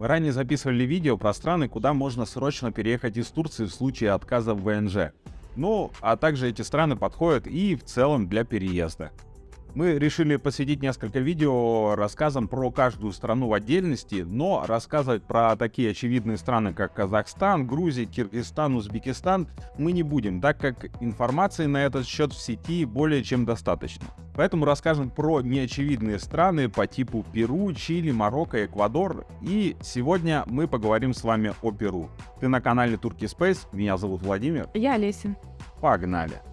Мы ранее записывали видео про страны, куда можно срочно переехать из Турции в случае отказа в ВНЖ. Ну, а также эти страны подходят и в целом для переезда. Мы решили посвятить несколько видео рассказам про каждую страну в отдельности, но рассказывать про такие очевидные страны, как Казахстан, Грузия, Киргизстан, Узбекистан мы не будем, так как информации на этот счет в сети более чем достаточно. Поэтому расскажем про неочевидные страны по типу Перу, Чили, Марокко, Эквадор. И сегодня мы поговорим с вами о Перу. Ты на канале Турки Space, меня зовут Владимир. Я Олеся. Погнали!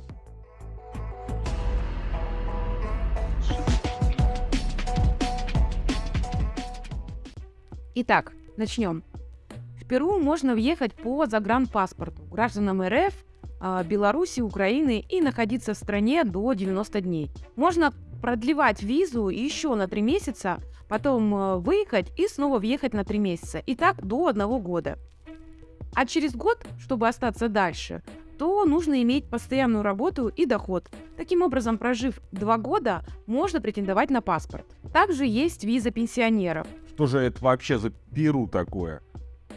Итак, начнем. В Перу можно въехать по загранпаспорту гражданам РФ, а, Беларуси, Украины и находиться в стране до 90 дней. Можно продлевать визу еще на 3 месяца, потом а, выехать и снова въехать на 3 месяца. И так до одного года. А через год, чтобы остаться дальше, то нужно иметь постоянную работу и доход. Таким образом, прожив два года, можно претендовать на паспорт. Также есть виза пенсионеров. Что же это вообще за Перу такое?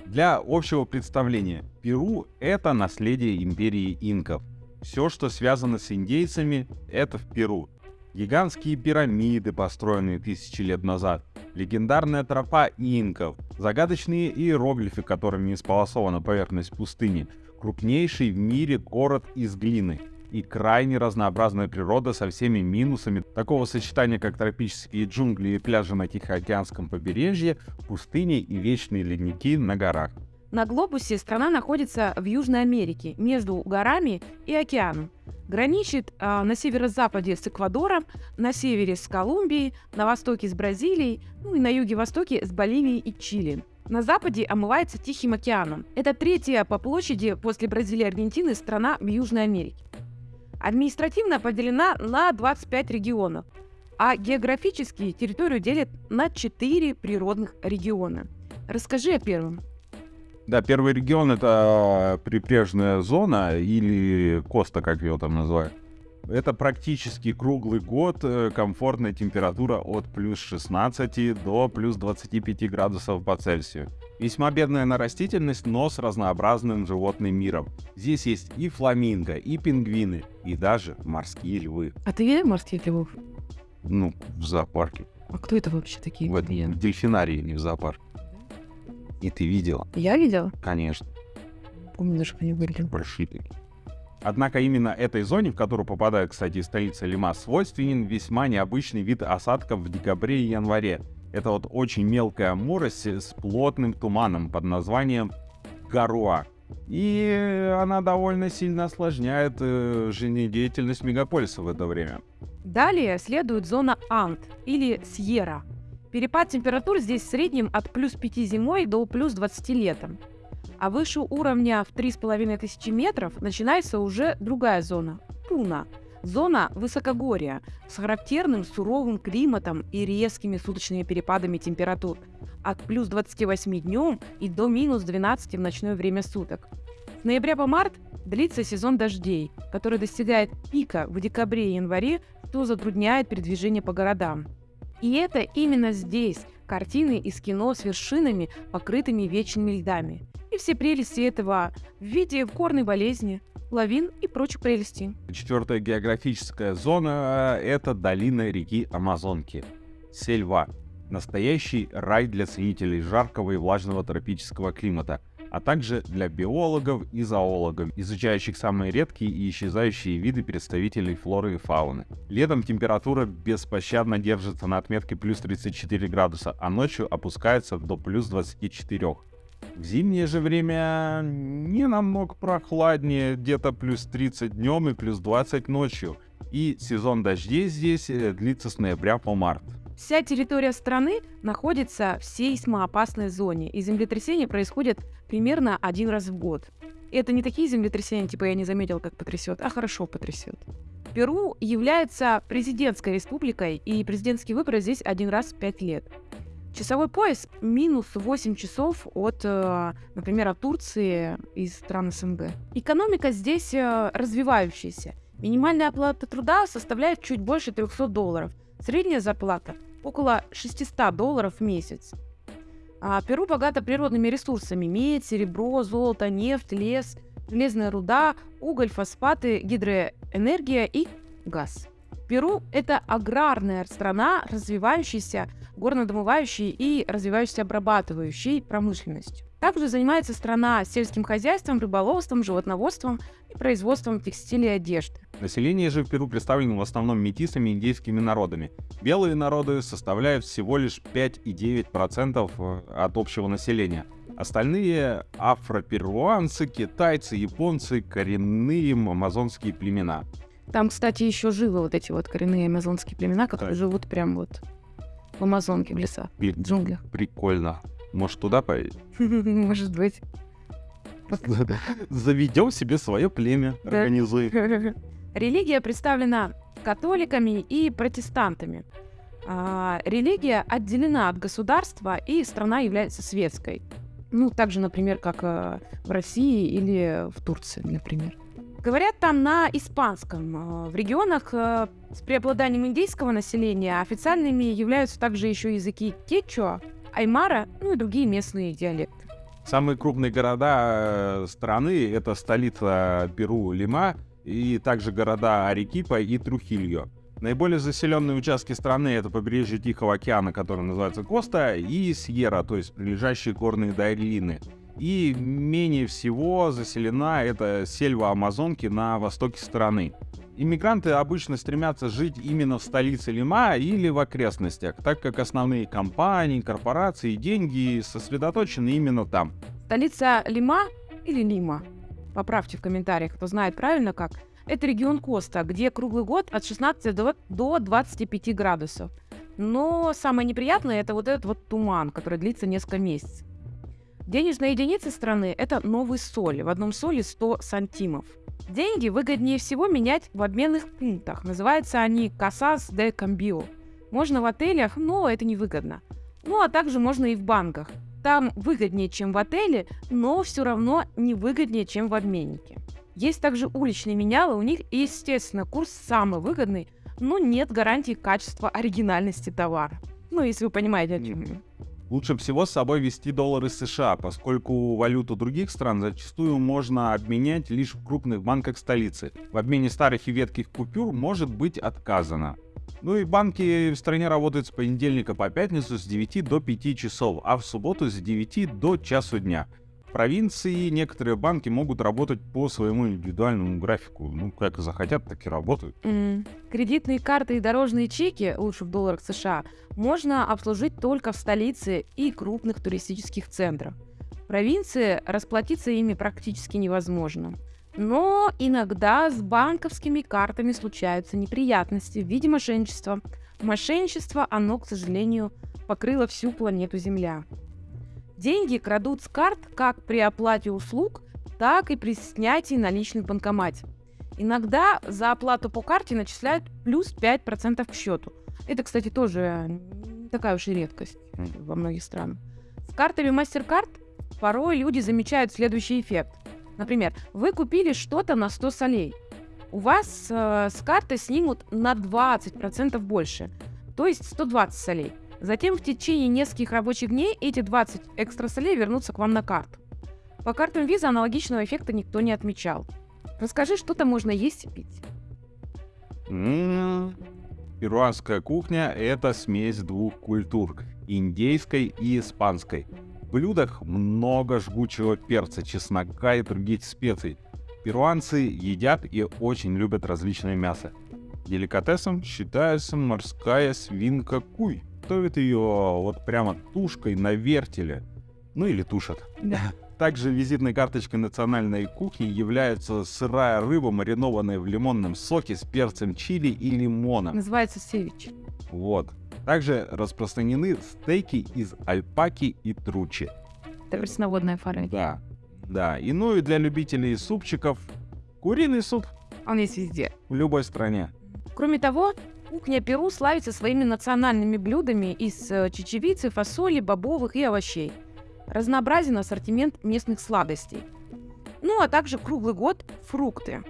Для общего представления, Перу — это наследие империи инков. Все, что связано с индейцами, это в Перу. Гигантские пирамиды, построенные тысячи лет назад, легендарная тропа инков, загадочные иероглифы, которыми исполосована поверхность пустыни, крупнейший в мире город из глины и крайне разнообразная природа со всеми минусами такого сочетания, как тропические джунгли и пляжи на Тихоокеанском побережье, пустыни и вечные ледники на горах. На глобусе страна находится в Южной Америке, между горами и океаном. Граничит э, на северо-западе с Эквадором, на севере с Колумбией, на востоке с Бразилией, ну и на юге-востоке с Боливией и Чили. На западе омывается Тихим океаном. Это третья по площади после Бразилии и Аргентины страна в Южной Америке. Административно поделена на 25 регионов, а географически территорию делят на 4 природных региона. Расскажи о первом. Да, первый регион это прибрежная зона или Коста, как ее там называют. Это практически круглый год, э, комфортная температура от плюс 16 до плюс 25 градусов по Цельсию. Весьма бедная на растительность, но с разнообразным животным миром. Здесь есть и фламинго, и пингвины, и даже морские львы. А ты видел морских львов? Ну, в зоопарке. А кто это вообще такие? В, этом, дельфинарии, не в зоопарке. И ты видела? Я видела? Конечно. Помню, даже они были. Большие такие. Однако именно этой зоне, в которую попадает, кстати, столица Лима, свойственен весьма необычный вид осадков в декабре и январе. Это вот очень мелкая морось с плотным туманом под названием Гаруа. И она довольно сильно осложняет э, жизнедеятельность мегаполиса в это время. Далее следует зона Ант или Сьерра. Перепад температур здесь в среднем от плюс 5 зимой до плюс 20 летом а выше уровня в 3500 метров начинается уже другая зона – Пуна. Зона высокогорья с характерным суровым климатом и резкими суточными перепадами температур от плюс 28 днем и до минус 12 в ночное время суток. С ноября по март длится сезон дождей, который достигает пика в декабре и январе, что затрудняет передвижение по городам. И это именно здесь картины из кино с вершинами, покрытыми вечными льдами и все прелести этого в виде горной болезни, лавин и прочих прелестей. Четвертая географическая зона — это долина реки Амазонки. Сельва. Настоящий рай для ценителей жаркого и влажного тропического климата, а также для биологов и зоологов, изучающих самые редкие и исчезающие виды представителей флоры и фауны. Летом температура беспощадно держится на отметке плюс 34 градуса, а ночью опускается до плюс 24. В зимнее же время не намного прохладнее, где-то плюс 30 днем и плюс 20 ночью. И сезон дождей здесь э, длится с ноября по март. Вся территория страны находится в сейсмоопасной зоне, и землетрясения происходят примерно один раз в год. И это не такие землетрясения, типа я не заметил, как потрясет, а хорошо потрясет. Перу является президентской республикой, и президентские выборы здесь один раз в пять лет. Часовой пояс минус 8 часов от, э, например, от Турции и стран СНГ. Экономика здесь э, развивающаяся. Минимальная оплата труда составляет чуть больше 300 долларов. Средняя зарплата около 600 долларов в месяц. А Перу богато природными ресурсами – медь, серебро, золото, нефть, лес, железная руда, уголь, фосфаты, гидроэнергия и газ. Перу – это аграрная страна, развивающаяся горнодомывающей и развивающейся обрабатывающей промышленностью. Также занимается страна сельским хозяйством, рыболовством, животноводством и производством текстиля и одежды. Население же в Перу представлено в основном метисами и индейскими народами. Белые народы составляют всего лишь 5,9% э, от общего населения. Остальные — афроперуанцы, китайцы, японцы, коренные амазонские племена. Там, кстати, еще живы вот эти вот коренные амазонские племена, которые Да. живут прям вот в Амазонке, в лесах, Пи- в джунглях. Прикольно. Может, туда поедем? Может быть. Заведем себе свое племя, организуем. Религия представлена католиками и протестантами. А, религия отделена от государства, и страна является светской. Ну, так же, например, как э, в России или в Турции, например. Говорят там на испанском. Э, В регионах э, с преобладанием индейского населения официальными являются также еще языки кечуа, аймара, ну и другие местные диалекты. Самые крупные города э, страны — это столица Перу Лима и также города Арекипа и Трухильо. Наиболее заселенные участки страны — это побережье Тихого океана, которое называется Коста, и Сьерра, то есть прилежащие горные долины. И менее всего заселена это сельва Амазонки на востоке страны. Иммигранты обычно стремятся жить именно в столице Лима или в окрестностях, так как основные компании, корпорации и деньги сосредоточены именно там. Столица Лима или Лима? Поправьте в комментариях, кто знает правильно как. Это регион Коста, где круглый год от 16 до, до 25 градусов. Но самое неприятное это вот этот вот туман, который длится несколько месяцев. Денежная единица страны – это новый соль. В одном соли 100 сантимов. Деньги выгоднее всего менять в обменных пунктах. Называются они «Casas de Cambio». Можно в отелях, но это невыгодно. Ну а также можно и в банках. Там выгоднее, чем в отеле, но все равно не выгоднее, чем в обменнике. Есть также уличные менялы, у них, естественно, курс самый выгодный, но нет гарантии качества оригинальности товара. Ну, если вы понимаете, о чем я. Лучше всего с собой вести доллары США, поскольку валюту других стран зачастую можно обменять лишь в крупных банках столицы. В обмене старых и ветких купюр может быть отказано. Ну и банки в стране работают с понедельника по пятницу с 9 до 5 часов, а в субботу с 9 до часу дня. Провинции некоторые банки могут работать по своему индивидуальному графику. Ну, как захотят, так и работают. М, Кредитные карты и дорожные чеки, лучше в долларах США, можно обслужить только в столице и крупных туристических центрах. В провинции расплатиться ими практически невозможно. Но иногда с банковскими картами случаются неприятности в виде мошенничества. Мошенничество, оно, к сожалению, покрыло всю планету Земля. Деньги крадут с карт как при оплате услуг, так и при снятии наличных в банкомате. Иногда за оплату по карте начисляют плюс 5% к счету. Это, кстати, тоже такая уж и редкость во многих странах. С картами MasterCard порой люди замечают следующий эффект. Например, вы купили что-то на 100 солей. У вас э, с карты снимут на 20% больше, то есть 120 солей. Затем в течение нескольких рабочих дней эти 20 экстра солей вернутся к вам на карту. По картам виза аналогичного эффекта никто не отмечал. Расскажи, что там можно есть и пить. М, Перуанская кухня — это смесь двух культур — индейской и испанской. В блюдах много жгучего перца, чеснока и других специй. Перуанцы едят и очень любят различное мясо. Деликатесом считается морская свинка куй. Готовят ее вот прямо тушкой на вертеле. Ну или тушат. Также визитной карточкой национальной кухни является сырая рыба, маринованная в лимонном соке с перцем чили и лимоном. Называется севич. Вот. Также распространены стейки из альпаки и тручи. Это пресноводная форель. Да. Да. И ну и для любителей супчиков куриный суп Он есть везде. в любой стране. Кроме того, кухня Перу славится своими национальными блюдами из э, чечевицы, фасоли, бобовых и овощей. Разнообразен ассортимент местных сладостей. Ну а также круглый год фрукты.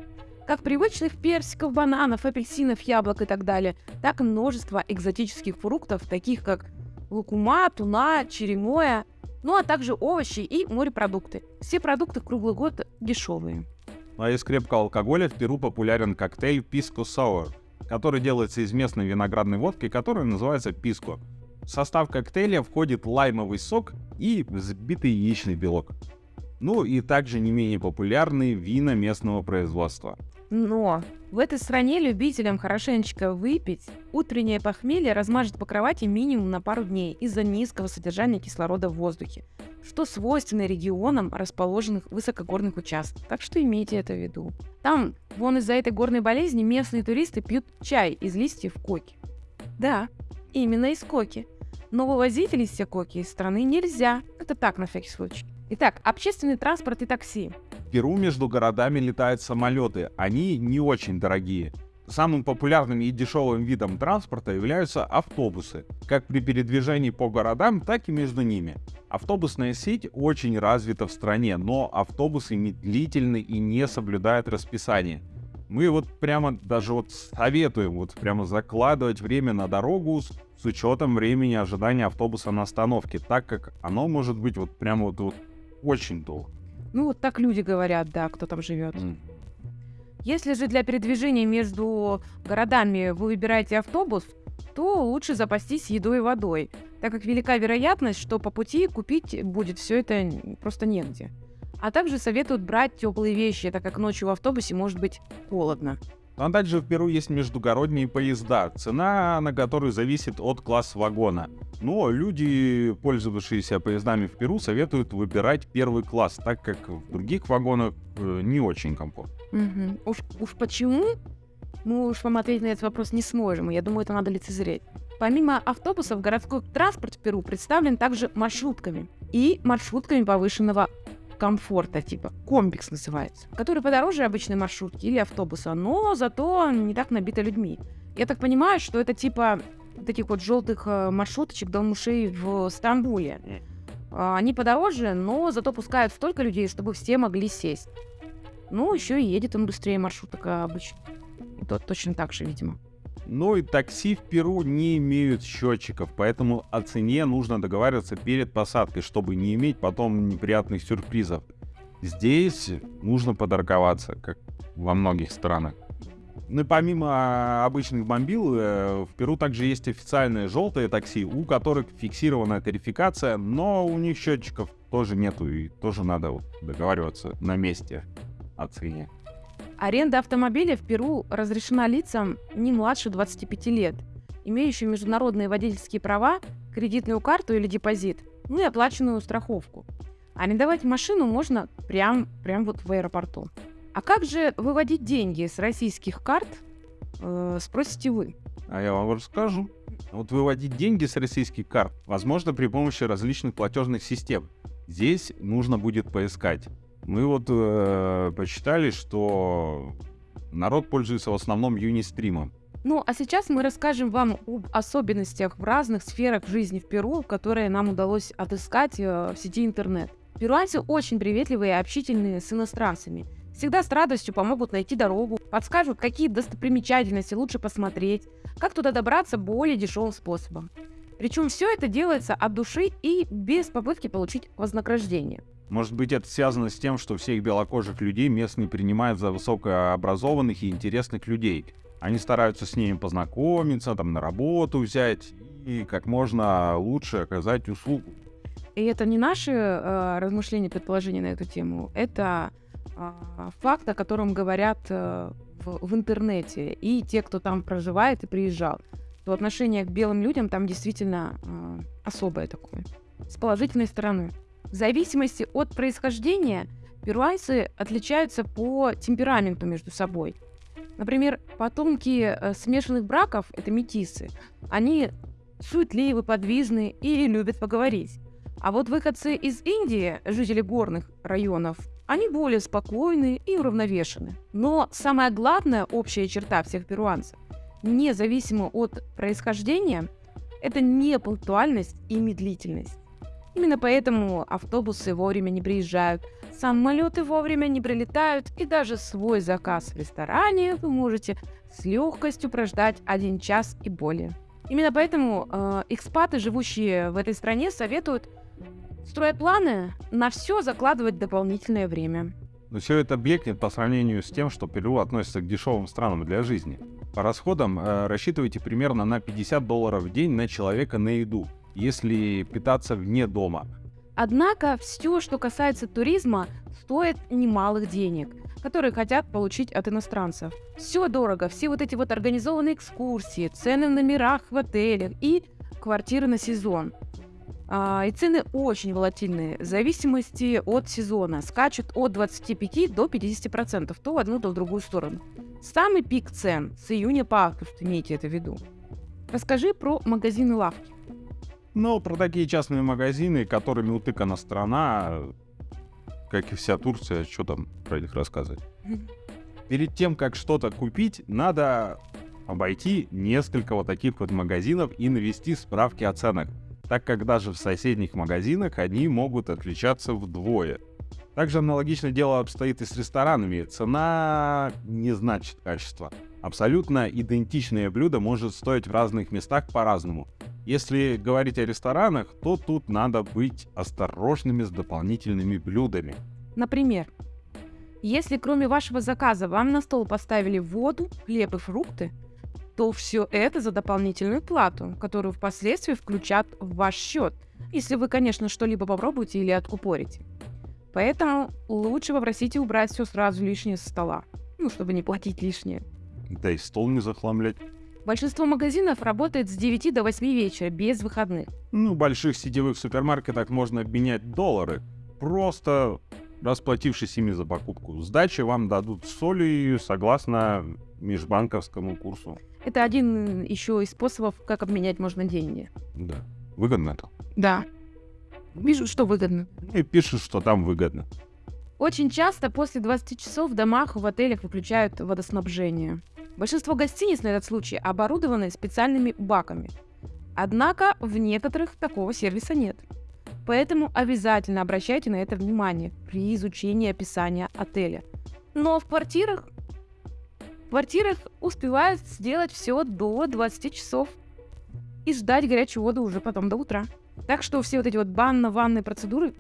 Как привычных персиков, бананов, апельсинов, яблок и так далее, так и множество экзотических фруктов, таких как лукума, туна, черемоя Ну а также овощи и морепродукты. Все продукты круглый год дешевые. Ну а из крепкого алкоголя в Перу популярен коктейль Pisco Sour, который делается из местной виноградной водки, которая называется писко. В состав коктейля входит лаймовый сок и взбитый яичный белок. Ну и также не менее популярные вина местного производства. Но в этой стране любителям хорошенечко выпить утреннее похмелье размажет по кровати минимум на пару дней из-за низкого содержания кислорода в воздухе, что свойственно регионам, расположенных в высокогорных участках. Так что имейте это в виду. Там, вон из-за этой горной болезни, местные туристы пьют чай из листьев коки. Да, именно из коки. Но вывозить листья коки из страны нельзя. Это так, на всякий случай. Итак, общественный транспорт и такси. Перу между городами летают самолеты. Они не очень дорогие. Самым популярным и дешевым видом транспорта являются автобусы, как при передвижении по городам, так и между ними. Автобусная сеть очень развита в стране, но автобусы медлительны и не соблюдают расписание. Мы вот прямо даже вот советуем вот прямо закладывать время на дорогу с, с учетом времени ожидания автобуса на остановке, так как оно может быть вот прямо вот, вот очень долго. Ну, вот так люди говорят, да, кто там живет. М. Если же для передвижения между городами вы выбираете автобус, то лучше запастись едой и водой, так как велика вероятность, что по пути купить будет все это просто негде. А также советуют брать теплые вещи, так как ночью в автобусе может быть холодно. Ну, А также в Перу есть междугородние поезда, цена на которые зависит от класса вагона. Но люди, пользовавшиеся поездами в Перу, советуют выбирать первый класс, так как в других вагонах э, не очень комфортно. Мгм. Уж, уж почему? Мы уж вам ответить на этот вопрос не сможем, я думаю, это надо лицезреть. Помимо автобусов, городской транспорт в Перу представлен также маршрутками и маршрутками повышенного комфорта, типа комплекс называется, который подороже обычной маршрутки или автобуса, но зато не так набито людьми. Я так понимаю, что это типа таких вот желтых э, маршруточек долмушей в Стамбуле. А, Они подороже, но зато пускают столько людей, чтобы все могли сесть. Ну, еще и едет он быстрее маршруток а, обычно. И то точно так же, видимо. Ну и такси в Перу не имеют счетчиков, поэтому о цене нужно договариваться перед посадкой, чтобы не иметь потом неприятных сюрпризов. Здесь нужно подорговаться, как во многих странах. Ну и помимо а, обычных бомбил, э, в Перу также есть официальные желтые такси, у которых фиксированная тарификация, но у них счетчиков тоже нету, и тоже надо вот договариваться на месте о цене. Аренда автомобиля в Перу разрешена лицам не младше 25 лет, имеющим международные водительские права, кредитную карту или депозит, ну и оплаченную страховку. Арендовать машину можно прям, прям вот в аэропорту. А как же выводить деньги с российских карт, э, спросите вы? А я вам расскажу. Вот выводить деньги с российских карт возможно при помощи различных платежных систем. Здесь нужно будет поискать. Мы вот э, посчитали, что народ пользуется в основном Юнистримом. Ну, а сейчас мы расскажем вам об особенностях в разных сферах жизни в Перу, которые нам удалось отыскать э, в сети интернет. Перуанцы очень приветливые и общительные с иностранцами. Всегда с радостью помогут найти дорогу, подскажут, какие достопримечательности лучше посмотреть, как туда добраться более дешевым способом. Причем все это делается от души и без попытки получить вознаграждение. Может быть, это связано с тем, что всех белокожих людей местные принимают за высокообразованных и интересных людей. Они стараются с ними познакомиться, там на работу взять и как можно лучше оказать услугу. И это не наши э, размышления, предположения на эту тему, это а, факт, о котором говорят э, в, в интернете, и те, кто там проживает и приезжал. То отношение к белым людям там действительно э, особое такое, с положительной стороны. В зависимости от происхождения перуанцы отличаются по темпераменту между собой. Например, потомки э, смешанных браков, это метисы, они суетливы, подвижны и любят поговорить. А вот выходцы из Индии, жители горных районов, они более спокойны и уравновешены. Но самая главная общая черта всех перуанцев, независимо от происхождения, это непунктуальность и медлительность. Именно поэтому автобусы вовремя не приезжают, самолеты вовремя не прилетают, и даже свой заказ в ресторане вы можете с легкостью прождать один час и более. Именно поэтому э, экспаты, живущие в этой стране, советуют Строя планы, на все закладывать дополнительное время. Но все это блекнет по сравнению с тем, что Перу относится к дешевым странам для жизни. По расходам э, рассчитывайте примерно на 50 долларов в день на человека на еду, если питаться вне дома. Однако все, что касается туризма, стоит немалых денег, которые хотят получить от иностранцев. Все дорого, все вот эти вот организованные экскурсии, цены в номерах в отелях и квартиры на сезон. А, и цены очень волатильные, в зависимости от сезона. Скачут от 25 до 50%, то в одну, то в другую сторону. Самый пик цен с июня по август, имейте это в виду. Расскажи про магазины лавки. Ну, про такие частные магазины, которыми утыкана страна, как и вся Турция, что там про них рассказывать? Перед тем, как что-то купить, надо обойти несколько вот таких вот магазинов и навести справки о ценах так как даже в соседних магазинах они могут отличаться вдвое. Также аналогично дело обстоит и с ресторанами. Цена не значит качество. Абсолютно идентичное блюдо может стоить в разных местах по-разному. Если говорить о ресторанах, то тут надо быть осторожными с дополнительными блюдами. Например, если кроме вашего заказа вам на стол поставили воду, хлеб и фрукты, то все это за дополнительную плату, которую впоследствии включат в ваш счет, если вы, конечно, что-либо попробуете или откупорите. Поэтому лучше попросите убрать все сразу лишнее со стола, ну, чтобы не платить лишнее. Да и стол не захламлять. Большинство магазинов работает с 9 до 8 вечера, без выходных. Ну, в больших сетевых супермаркетах можно обменять доллары, просто расплатившись ими за покупку. Сдачи вам дадут соли согласно межбанковскому курсу. Это один еще из способов, как обменять можно деньги. Да. Выгодно это? Да. Вижу, что выгодно. И пишут, что там выгодно. Очень часто после 20 часов в домах в отелях выключают водоснабжение. Большинство гостиниц на этот случай оборудованы специальными баками. Однако в некоторых такого сервиса нет. Поэтому обязательно обращайте на это внимание при изучении описания отеля. Но в квартирах в квартирах успевают сделать все до 20 часов и ждать горячую воду уже потом до утра. Так что все вот эти вот банно-ванные процедуры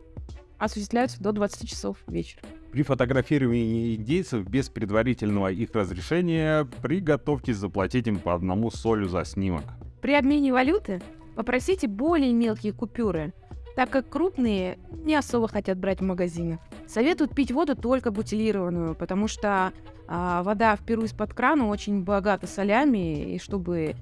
осуществляются до 20 часов вечера. При фотографировании индейцев без предварительного их разрешения приготовьтесь заплатить им по одному солю за снимок. При обмене валюты попросите более мелкие купюры, так как крупные не особо хотят брать в магазинах. Советуют пить воду только бутилированную, потому что а, вода в Перу из-под крана очень богата солями, и чтобы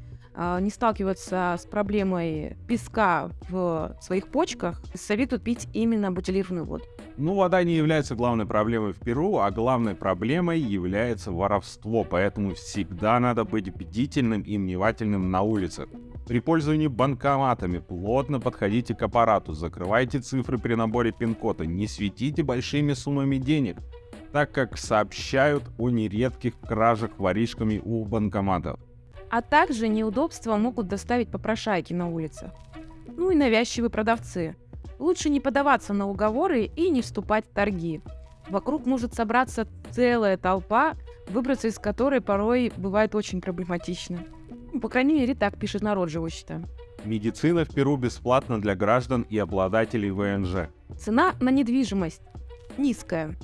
не сталкиваться с проблемой песка в своих почках, советуют пить именно бутилированную воду. Ну, вода не является главной проблемой в Перу, а главной проблемой является воровство, поэтому всегда надо быть бдительным и внимательным на улицах. При пользовании банкоматами плотно подходите к аппарату, закрывайте цифры при наборе пин-кода, не светите большими суммами денег, так как сообщают о нередких кражах воришками у банкоматов. А также неудобства могут доставить попрошайки на улицах. Ну и навязчивые продавцы – Лучше не подаваться на уговоры и не вступать в торги. Вокруг может собраться целая толпа, выбраться из которой порой бывает очень проблематично. Ну, по крайней мере, так пишет народ, живущий. Медицина в Перу бесплатна для граждан и обладателей ВНЖ. Цена на недвижимость низкая.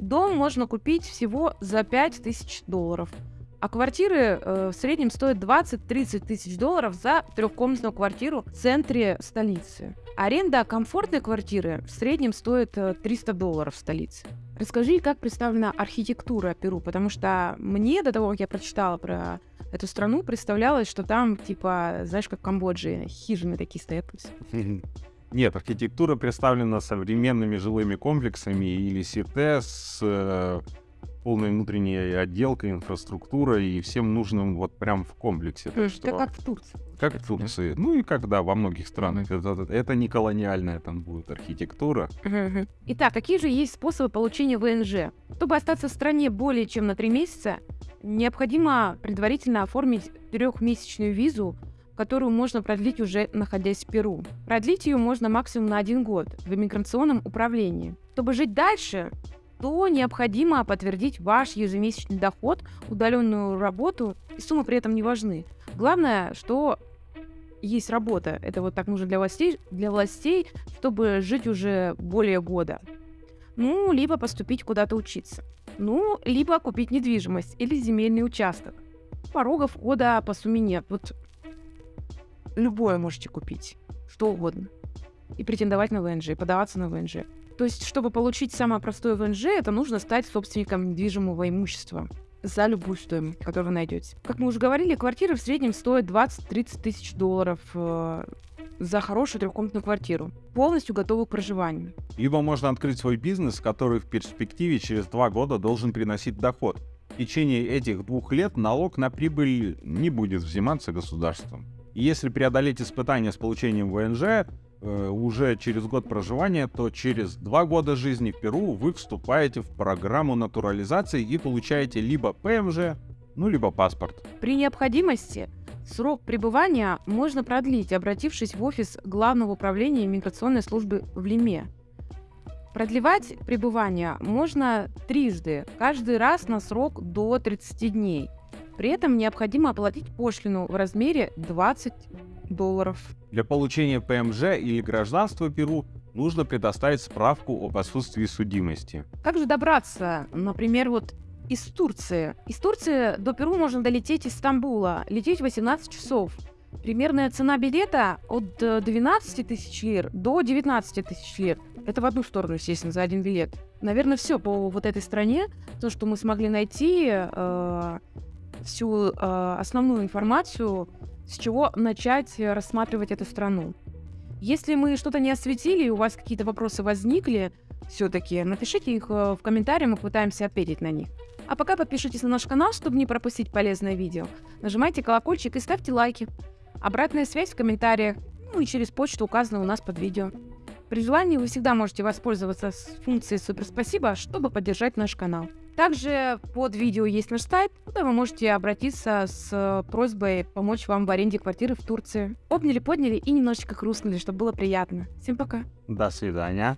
Дом можно купить всего за 5000 долларов – а квартиры э, в среднем стоят 20-30 тысяч долларов за трехкомнатную квартиру в центре столицы. Аренда комфортной квартиры в среднем стоит 300 э, долларов в столице. Расскажи, как представлена архитектура Перу, потому что мне до того, как я прочитала про эту страну, представлялось, что там, типа, знаешь, как в Камбодже, хижины такие стоят. Нет, архитектура представлена современными жилыми комплексами или сите с э, полной внутренней отделкой, инфраструктурой и всем нужным вот прям в комплексе. То есть это как в Турции. Как в Турции. Ну и когда во многих странах. Это, это не колониальная там будет архитектура. Итак, какие же есть способы получения ВНЖ? Чтобы остаться в стране более чем на три месяца, необходимо предварительно оформить трехмесячную визу, которую можно продлить уже находясь в Перу. Продлить ее можно максимум на один год в иммиграционном управлении. Чтобы жить дальше, то необходимо подтвердить ваш ежемесячный доход, удаленную работу, и суммы при этом не важны. Главное, что есть работа. Это вот так нужно для властей, для властей, чтобы жить уже более года. Ну, либо поступить куда-то учиться. Ну, либо купить недвижимость или земельный участок. Порога входа по сумме нет. Вот любое можете купить, что угодно. И претендовать на ВНЖ, и подаваться на ВНЖ. То есть, чтобы получить самое простое ВНЖ, это нужно стать собственником недвижимого имущества за любую стоимость, которую вы найдете. Как мы уже говорили, квартиры в среднем стоят 20-30 тысяч долларов э, за хорошую трехкомнатную квартиру, полностью готовую к проживанию. Либо можно открыть свой бизнес, который в перспективе через два года должен приносить доход. В течение этих двух лет налог на прибыль не будет взиматься государством. И если преодолеть испытания с получением ВНЖ, уже через год проживания, то через два года жизни в Перу вы вступаете в программу натурализации и получаете либо ПМЖ, ну либо паспорт. При необходимости срок пребывания можно продлить, обратившись в офис Главного управления миграционной службы в Лиме. Продлевать пребывание можно трижды, каждый раз на срок до 30 дней. При этом необходимо оплатить пошлину в размере 20 долларов. Для получения ПМЖ или гражданства Перу нужно предоставить справку об отсутствии судимости. Как же добраться, например, вот из Турции? Из Турции до Перу можно долететь из Стамбула, лететь 18 часов. Примерная цена билета от 12 э, тысяч лир до 19 тысяч лир. Это в одну сторону, естественно, за один билет. Наверное, все по вот этой стране. То, что мы смогли найти, э, всю э, основную информацию с чего начать э, рассматривать эту страну. Если мы что-то не осветили, и у вас какие-то вопросы возникли, все-таки напишите их э, в комментариях, мы пытаемся ответить на них. А пока подпишитесь на наш канал, чтобы не пропустить полезное видео. Нажимайте колокольчик и ставьте лайки. Обратная связь в комментариях, ну и через почту указана у нас под видео. При желании вы всегда можете воспользоваться функцией «Супер спасибо», чтобы поддержать наш канал. Также под видео есть наш сайт, куда вы можете обратиться с просьбой помочь вам в аренде квартиры в Турции. Обняли, подняли и немножечко хрустнули, чтобы было приятно. Всем пока. До свидания.